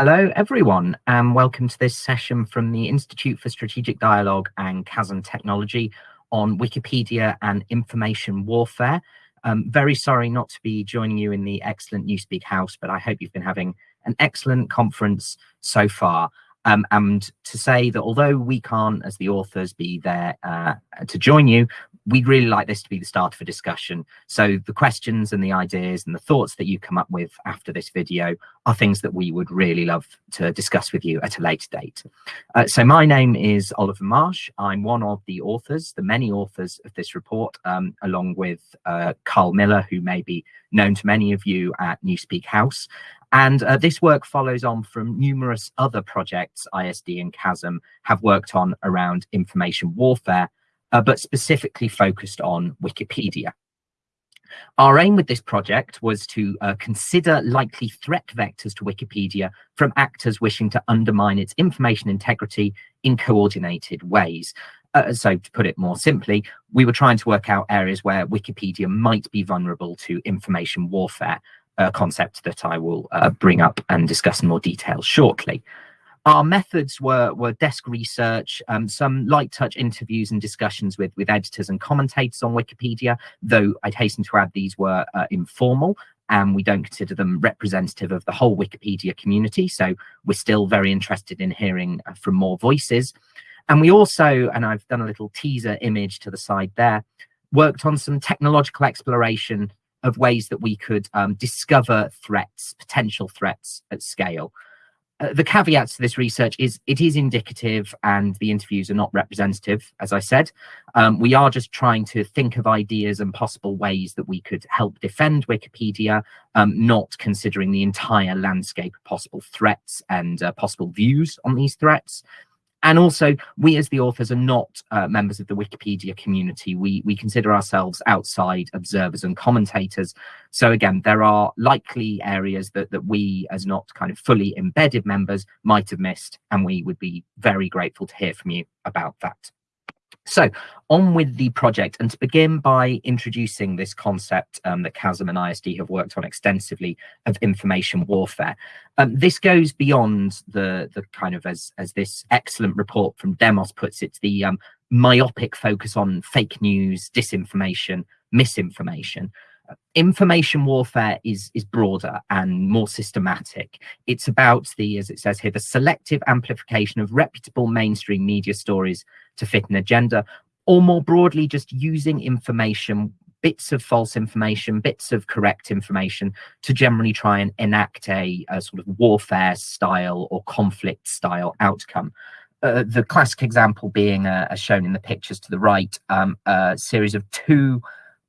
Hello, everyone, and welcome to this session from the Institute for Strategic Dialogue and CASM Technology on Wikipedia and information warfare. Um, very sorry not to be joining you in the excellent Newspeak house, but I hope you've been having an excellent conference so far. Um, and to say that although we can't, as the authors, be there uh, to join you, we'd really like this to be the start of a discussion. So the questions and the ideas and the thoughts that you come up with after this video are things that we would really love to discuss with you at a later date. Uh, so my name is Oliver Marsh. I'm one of the authors, the many authors of this report, um, along with uh, Carl Miller, who may be known to many of you at Newspeak House. And uh, this work follows on from numerous other projects ISD and CASM have worked on around information warfare, uh, but specifically focused on Wikipedia. Our aim with this project was to uh, consider likely threat vectors to Wikipedia from actors wishing to undermine its information integrity in coordinated ways. Uh, so to put it more simply, we were trying to work out areas where Wikipedia might be vulnerable to information warfare, a concept that I will uh, bring up and discuss in more detail shortly. Our methods were, were desk research, um, some light touch interviews and discussions with, with editors and commentators on Wikipedia, though I'd hasten to add these were uh, informal and we don't consider them representative of the whole Wikipedia community. So we're still very interested in hearing uh, from more voices. And we also, and I've done a little teaser image to the side there, worked on some technological exploration of ways that we could um, discover threats, potential threats at scale. Uh, the caveats to this research is it is indicative and the interviews are not representative, as I said. Um, we are just trying to think of ideas and possible ways that we could help defend Wikipedia, um, not considering the entire landscape of possible threats and uh, possible views on these threats. And also, we as the authors are not uh, members of the Wikipedia community. We, we consider ourselves outside observers and commentators. So again, there are likely areas that, that we as not kind of fully embedded members might have missed, and we would be very grateful to hear from you about that. So on with the project and to begin by introducing this concept um, that CASM and ISD have worked on extensively of information warfare. Um, this goes beyond the, the kind of, as, as this excellent report from Demos puts it, the um, myopic focus on fake news, disinformation, misinformation information warfare is is broader and more systematic. It's about the as it says here the selective amplification of reputable mainstream media stories to fit an agenda or more broadly just using information bits of false information bits of correct information to generally try and enact a, a sort of warfare style or conflict style outcome. Uh, the classic example being uh, as shown in the pictures to the right um, a series of two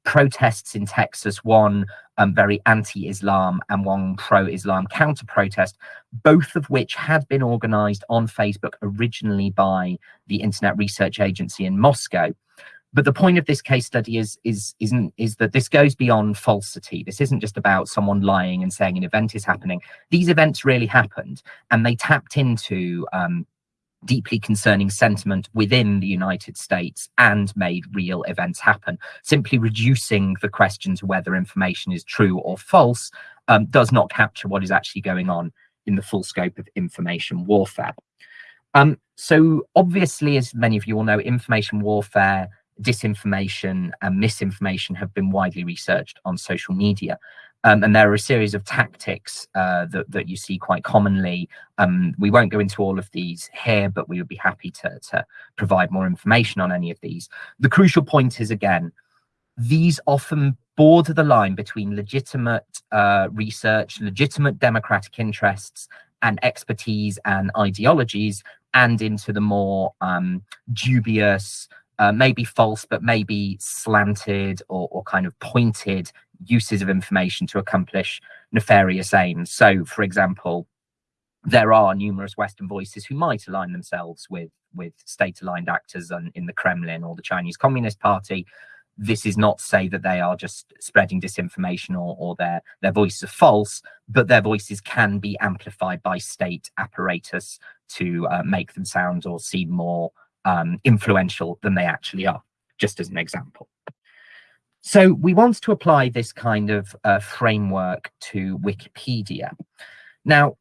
protests in Texas, one um, very anti-Islam and one pro-Islam counter-protest, both of which had been organized on Facebook originally by the Internet Research Agency in Moscow. But the point of this case study is is isn't is that this goes beyond falsity. This isn't just about someone lying and saying an event is happening. These events really happened, and they tapped into um, deeply concerning sentiment within the United States and made real events happen. Simply reducing the question to whether information is true or false um, does not capture what is actually going on in the full scope of information warfare. Um, so obviously, as many of you all know, information warfare, disinformation and misinformation have been widely researched on social media. Um, and there are a series of tactics uh, that, that you see quite commonly. Um, we won't go into all of these here, but we would be happy to, to provide more information on any of these. The crucial point is, again, these often border the line between legitimate uh, research, legitimate democratic interests, and expertise and ideologies, and into the more um, dubious, uh, maybe false, but maybe slanted or, or kind of pointed uses of information to accomplish nefarious aims. So, for example, there are numerous Western voices who might align themselves with with state-aligned actors and in the Kremlin or the Chinese Communist Party. This is not to say that they are just spreading disinformation or, or their their voices are false, but their voices can be amplified by state apparatus to uh, make them sound or seem more um, influential than they actually are. Just as an example. So we want to apply this kind of uh, framework to Wikipedia. Now,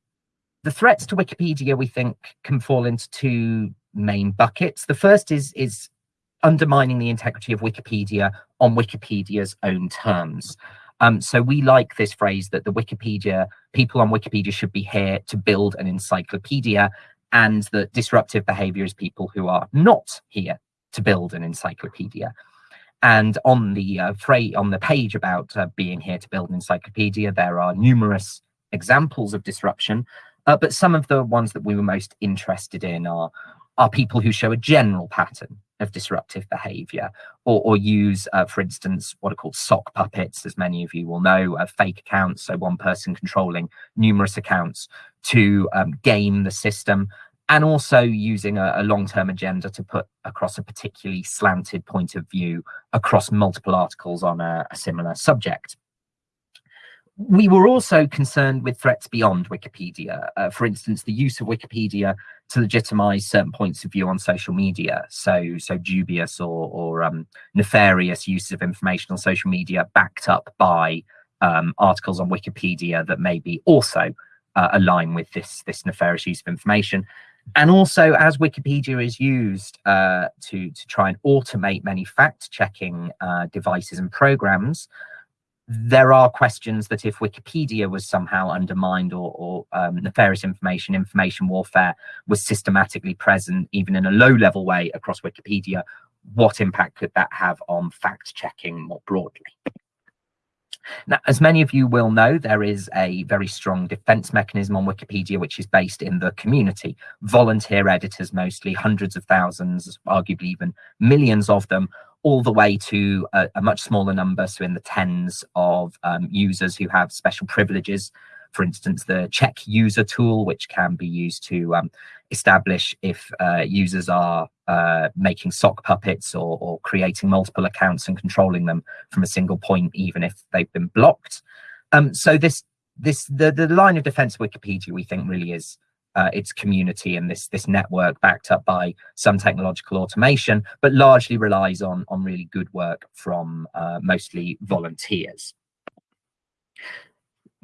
the threats to Wikipedia, we think, can fall into two main buckets. The first is, is undermining the integrity of Wikipedia on Wikipedia's own terms. Um, so we like this phrase that the Wikipedia, people on Wikipedia should be here to build an encyclopedia and that disruptive behavior is people who are not here to build an encyclopedia. And on the uh, phrase, on the page about uh, being here to build an encyclopedia, there are numerous examples of disruption, uh, but some of the ones that we were most interested in are are people who show a general pattern of disruptive behavior or, or use, uh, for instance, what are called sock puppets, as many of you will know, uh, fake accounts, so one person controlling numerous accounts to um, game the system and also using a, a long-term agenda to put across a particularly slanted point of view across multiple articles on a, a similar subject we were also concerned with threats beyond Wikipedia. Uh, for instance, the use of Wikipedia to legitimize certain points of view on social media. So, so dubious or, or um, nefarious uses of information on social media backed up by um, articles on Wikipedia that maybe also uh, align with this, this nefarious use of information. And also, as Wikipedia is used uh, to, to try and automate many fact-checking uh, devices and programs, there are questions that if Wikipedia was somehow undermined or, or um, nefarious information, information warfare was systematically present, even in a low level way across Wikipedia, what impact could that have on fact checking more broadly? Now, as many of you will know, there is a very strong defense mechanism on Wikipedia, which is based in the community. Volunteer editors, mostly hundreds of thousands, arguably even millions of them, all the way to a, a much smaller number, so in the tens of um, users who have special privileges. For instance, the check user tool, which can be used to um, establish if uh, users are uh, making sock puppets or, or, creating multiple accounts and controlling them from a single point, even if they've been blocked. Um, so this this the, the line of defense Wikipedia, we think, really is uh, its community and this this network backed up by some technological automation, but largely relies on on really good work from uh, mostly volunteers.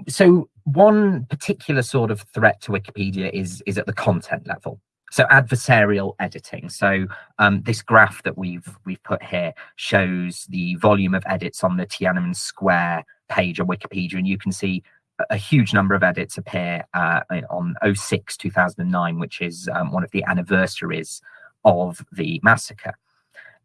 So one particular sort of threat to Wikipedia is is at the content level. So adversarial editing. So um, this graph that we've we've put here shows the volume of edits on the Tiananmen Square page on Wikipedia, and you can see a huge number of edits appear uh, on 06 2009 which is um, one of the anniversaries of the massacre.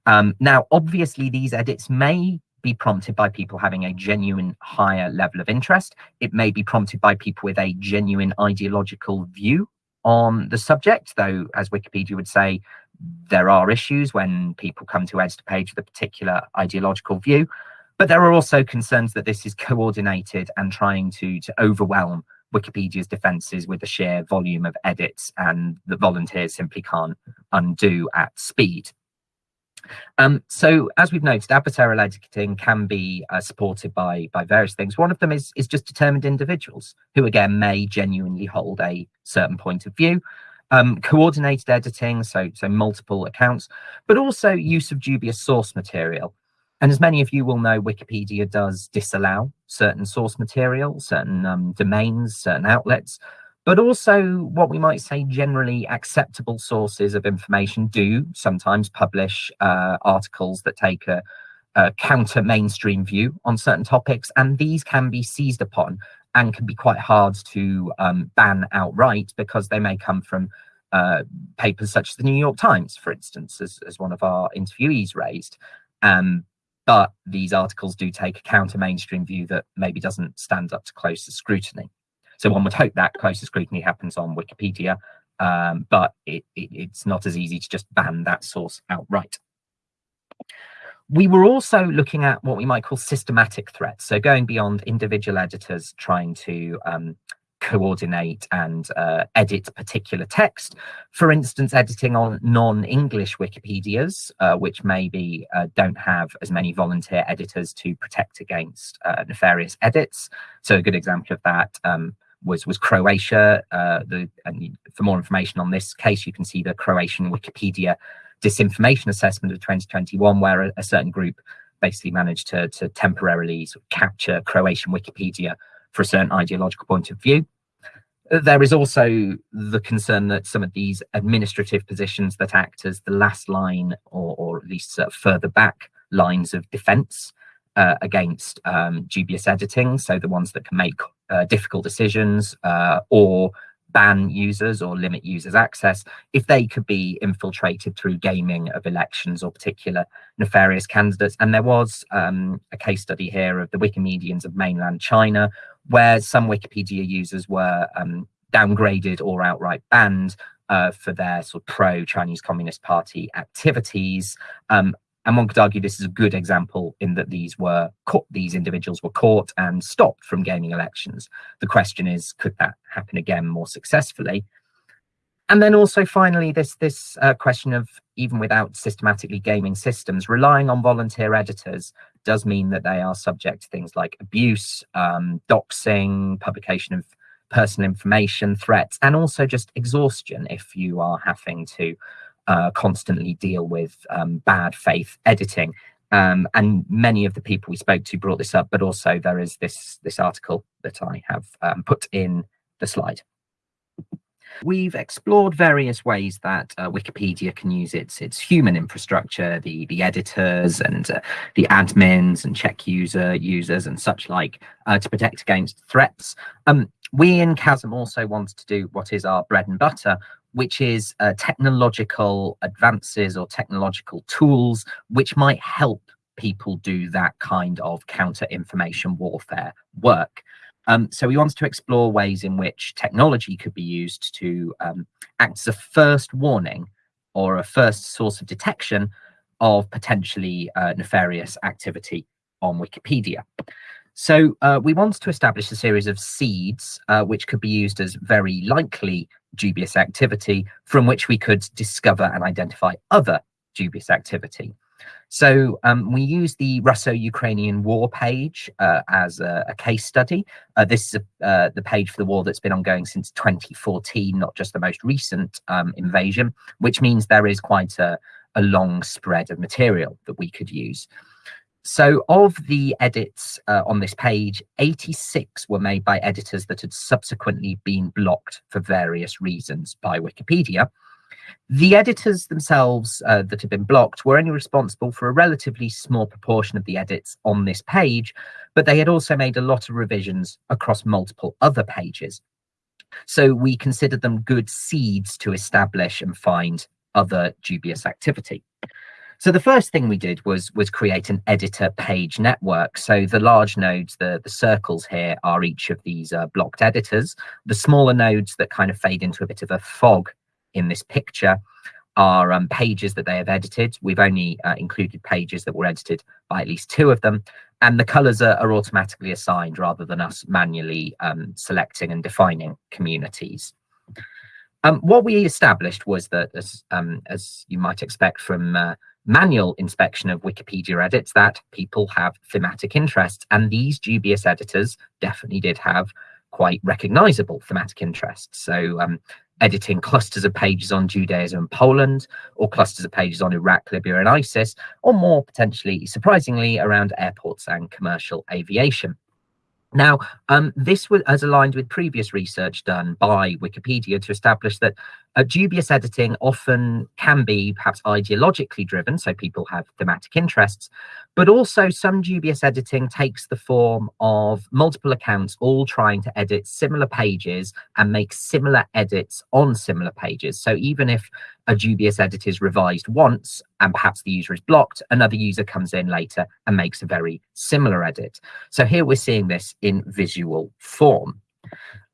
Um, now obviously these edits may be prompted by people having a genuine higher level of interest. It may be prompted by people with a genuine ideological view on the subject though as wikipedia would say there are issues when people come to edit a page with a particular ideological view but there are also concerns that this is coordinated and trying to, to overwhelm Wikipedia's defenses with the sheer volume of edits and the volunteers simply can't undo at speed. Um, so as we've noted, adversarial editing can be uh, supported by, by various things. One of them is, is just determined individuals who again may genuinely hold a certain point of view. Um, coordinated editing, so, so multiple accounts, but also use of dubious source material. And as many of you will know, Wikipedia does disallow certain source material, certain um, domains, certain outlets, but also what we might say generally acceptable sources of information do sometimes publish uh, articles that take a, a counter mainstream view on certain topics, and these can be seized upon and can be quite hard to um, ban outright because they may come from uh, papers such as the New York Times, for instance, as, as one of our interviewees raised. Um, but these articles do take a counter mainstream view that maybe doesn't stand up to closer scrutiny. So one would hope that closer scrutiny happens on Wikipedia, um, but it, it, it's not as easy to just ban that source outright. We were also looking at what we might call systematic threats. So going beyond individual editors trying to um, coordinate and uh, edit particular text. For instance, editing on non-English Wikipedias, uh, which maybe uh, don't have as many volunteer editors to protect against uh, nefarious edits. So a good example of that um, was was Croatia. Uh, the and for more information on this case, you can see the Croatian Wikipedia disinformation assessment of 2021, where a, a certain group basically managed to, to temporarily sort of capture Croatian Wikipedia for a certain ideological point of view. There is also the concern that some of these administrative positions that act as the last line or, or at least uh, further back lines of defense uh, against um, dubious editing, so the ones that can make uh, difficult decisions uh, or ban users or limit users access, if they could be infiltrated through gaming of elections or particular nefarious candidates. And there was um, a case study here of the Wikimedians of mainland China, where some Wikipedia users were um, downgraded or outright banned uh, for their sort of pro-Chinese Communist Party activities. Um, and one could argue this is a good example in that these were caught, these individuals were caught and stopped from gaming elections. The question is, could that happen again more successfully? And then also finally, this, this uh, question of even without systematically gaming systems, relying on volunteer editors does mean that they are subject to things like abuse, um, doxing, publication of personal information, threats, and also just exhaustion if you are having to uh, constantly deal with um, bad faith editing. Um, and many of the people we spoke to brought this up, but also there is this, this article that I have um, put in the slide. We've explored various ways that uh, Wikipedia can use its its human infrastructure, the the editors and uh, the admins and check user users and such like, uh, to protect against threats. Um, we in CASM also wanted to do what is our bread and butter, which is uh, technological advances or technological tools which might help people do that kind of counter information warfare work. Um, so we wanted to explore ways in which technology could be used to um, act as a first warning or a first source of detection of potentially uh, nefarious activity on Wikipedia. So uh, we wanted to establish a series of seeds uh, which could be used as very likely dubious activity from which we could discover and identify other dubious activity. So um, we use the Russo-Ukrainian war page uh, as a, a, case study. Uh, this is a, uh, the page for the war that's been ongoing since 2014, not just the most recent um, invasion, which means there is quite a, a long spread of material that we could use. So of the edits uh, on this page, 86 were made by editors that had subsequently been blocked for various reasons by Wikipedia. The editors themselves uh, that had been blocked were only responsible for a relatively small proportion of the edits on this page, but they had also made a lot of revisions across multiple other pages. So we considered them good seeds to establish and find other dubious activity. So the first thing we did was was create an editor page network. So the large nodes, the, the circles here are each of these uh, blocked editors. The smaller nodes that kind of fade into a bit of a fog in this picture are um, pages that they have edited. We've only uh, included pages that were edited by at least two of them. And the colors are, are automatically assigned rather than us manually um, selecting and defining communities. Um, what we established was that, as, um, as you might expect from uh, manual inspection of Wikipedia edits that people have thematic interests. And these dubious editors definitely did have quite recognizable thematic interests. So um, editing clusters of pages on Judaism and Poland, or clusters of pages on Iraq, Libya, and ISIS, or more potentially, surprisingly, around airports and commercial aviation. Now, um, this was as aligned with previous research done by Wikipedia to establish that uh, dubious editing often can be perhaps ideologically driven, so people have thematic interests, but also some dubious editing takes the form of multiple accounts all trying to edit similar pages and make similar edits on similar pages. So even if a dubious edit is revised once and perhaps the user is blocked, another user comes in later and makes a very similar edit. So here we're seeing this in visual form.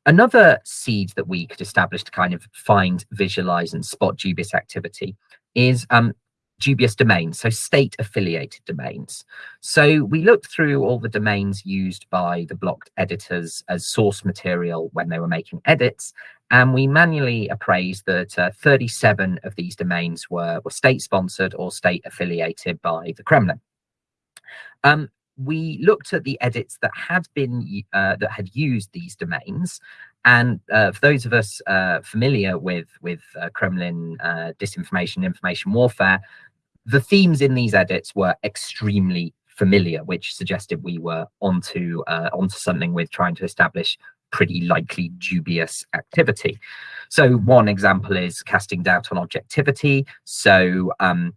Another seed that we could establish to kind of find, visualize, and spot dubious activity is um, dubious domains, so state affiliated domains. So we looked through all the domains used by the blocked editors as source material when they were making edits, and we manually appraised that uh, 37 of these domains were, were state sponsored or state affiliated by the Kremlin. Um, we looked at the edits that had been uh, that had used these domains and uh, for those of us uh, familiar with with uh, kremlin uh, disinformation information warfare the themes in these edits were extremely familiar which suggested we were onto uh, onto something with trying to establish pretty likely dubious activity. So one example is casting doubt on objectivity. So um,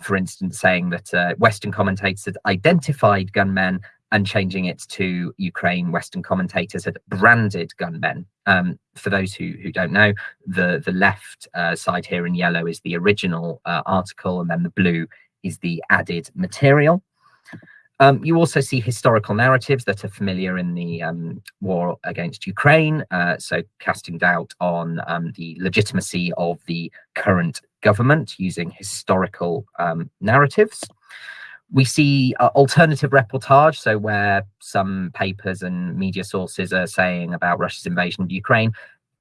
for instance, saying that uh, Western commentators identified gunmen and changing it to Ukraine Western commentators had branded gunmen. Um, for those who, who don't know, the, the left uh, side here in yellow is the original uh, article, and then the blue is the added material. Um, you also see historical narratives that are familiar in the um, war against Ukraine, uh, so casting doubt on um, the legitimacy of the current government using historical um, narratives. We see uh, alternative reportage, so where some papers and media sources are saying about Russia's invasion of Ukraine,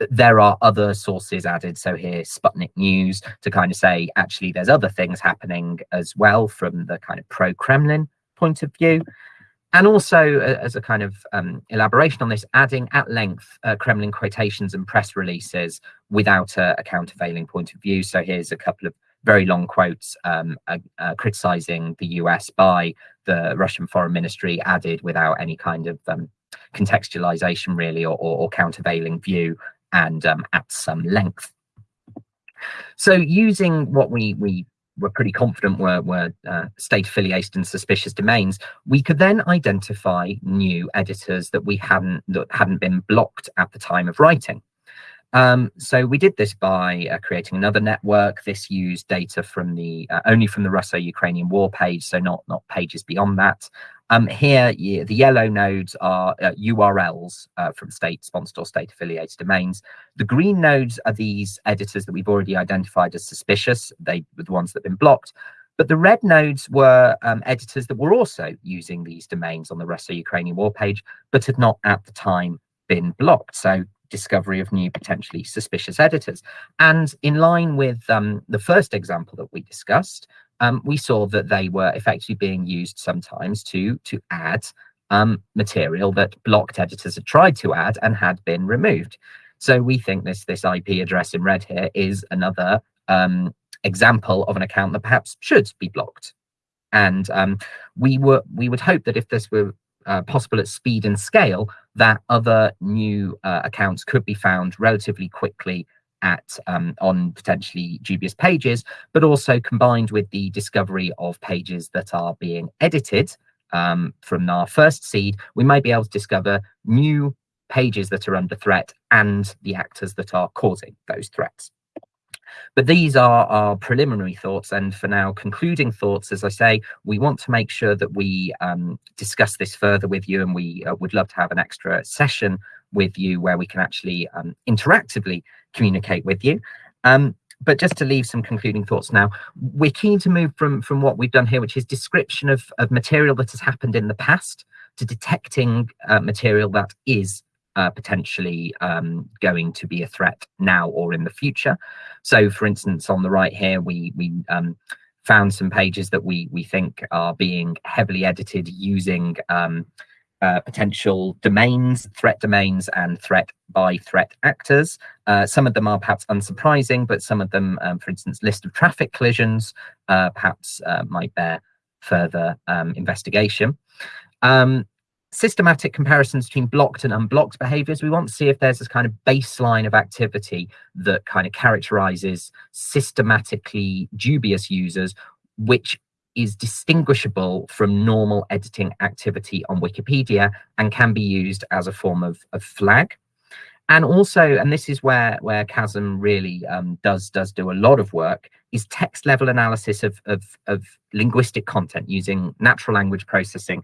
there are other sources added. So here, Sputnik News to kind of say, actually, there's other things happening as well from the kind of pro-Kremlin point of view. And also, as a kind of um, elaboration on this, adding at length uh, Kremlin quotations and press releases without a, a, countervailing point of view. So here's a couple of very long quotes um, uh, uh, criticizing the US by the Russian foreign ministry, added without any kind of um, contextualization, really, or, or, or countervailing view, and um, at some length. So using what we we were pretty confident were, were uh, state affiliated and suspicious domains, we could then identify new editors that we hadn't that hadn't been blocked at the time of writing. Um, so we did this by uh, creating another network. This used data from the uh, only from the Russo-Ukrainian war page, so not not pages beyond that. Um, here, yeah, the yellow nodes are uh, URLs uh, from state-sponsored or state-affiliated domains. The green nodes are these editors that we've already identified as suspicious. They were the ones that have been blocked. But the red nodes were um, editors that were also using these domains on the Russo-Ukrainian war page, but had not at the time been blocked. So discovery of new potentially suspicious editors. And in line with um, the first example that we discussed, um, we saw that they were effectively being used sometimes to, to add um, material that blocked editors had tried to add and had been removed. So we think this, this IP address in red here is another um, example of an account that perhaps should be blocked. And um, we were we would hope that if this were uh, possible at speed and scale, that other new uh, accounts could be found relatively quickly at um, on potentially dubious pages, but also combined with the discovery of pages that are being edited um, from our first seed, we might be able to discover new pages that are under threat and the actors that are causing those threats. But these are our preliminary thoughts. And for now, concluding thoughts, as I say, we want to make sure that we um, discuss this further with you. And we uh, would love to have an extra session with you where we can actually um, interactively communicate with you. Um, but just to leave some concluding thoughts now, we're keen to move from, from what we've done here, which is description of, of material that has happened in the past, to detecting uh, material that is uh, potentially um, going to be a threat now or in the future. So, for instance, on the right here, we we um, found some pages that we we think are being heavily edited using um, uh, potential domains, threat domains, and threat by threat actors. Uh, some of them are perhaps unsurprising, but some of them, um, for instance, list of traffic collisions, uh, perhaps uh, might bear further um, investigation. Um, systematic comparisons between blocked and unblocked behaviors. We want to see if there's this kind of baseline of activity that kind of characterizes systematically dubious users, which is distinguishable from normal editing activity on Wikipedia and can be used as a form of, of flag. And also, and this is where where CASM really um, does does do a lot of work, is text level analysis of, of, of linguistic content using natural language processing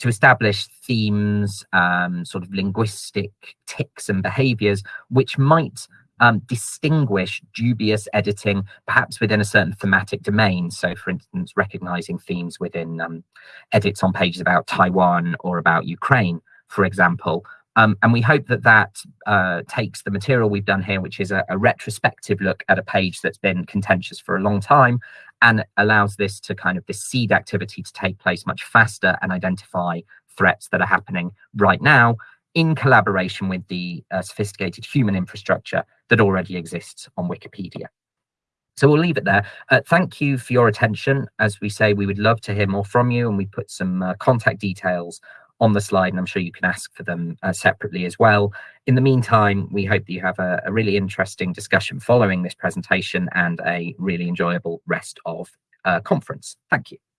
to establish themes, um, sort of linguistic tics and behaviors, which might um, distinguish dubious editing, perhaps within a certain thematic domain. So, for instance, recognizing themes within um, edits on pages about Taiwan or about Ukraine, for example. Um, and we hope that that uh, takes the material we've done here, which is a, a, retrospective look at a page that's been contentious for a long time, and allows this to kind of this seed activity to take place much faster and identify threats that are happening right now in collaboration with the uh, sophisticated human infrastructure that already exists on Wikipedia. So we'll leave it there. Uh, thank you for your attention. As we say, we would love to hear more from you and we put some uh, contact details on the slide, and I'm sure you can ask for them uh, separately as well. In the meantime, we hope that you have a, a really interesting discussion following this presentation and a really enjoyable rest of uh, conference. Thank you.